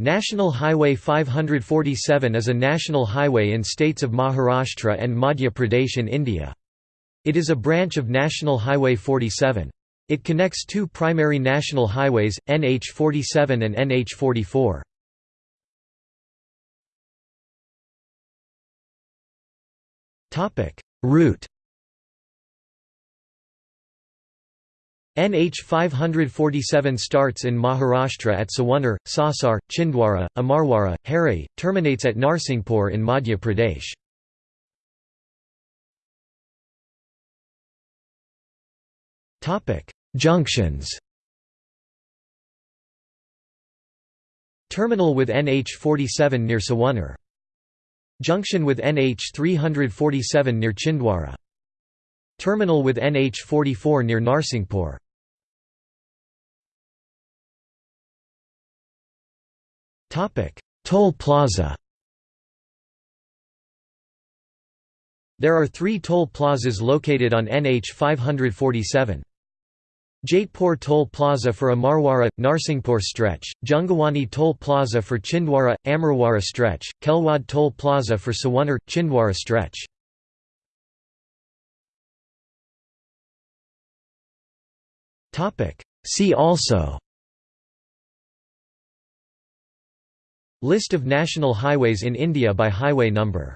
National Highway 547 is a national highway in states of Maharashtra and Madhya Pradesh in India. It is a branch of National Highway 47. It connects two primary national highways, NH 47 and NH 44. Route NH 547 starts in Maharashtra at Sawanner, Sausar, Chhindwara, Amarwara, Harrai, terminates at Narsinghpur in Madhya Pradesh. Junctions Terminal with NH 47 near Sawanner. Junction with NH 347 near Chhindwara. Terminal with NH 44 near Narsinghpur. Toll plaza There are three toll plazas located on NH 547. Jaitpur Toll Plaza for Amarwara – Narsinghpur stretch, Jungawani Toll Plaza for Chhindwara – Amarwara stretch, Kelwad Toll Plaza for Sawanner – Chhindwara stretch. See also List of national highways in India by highway number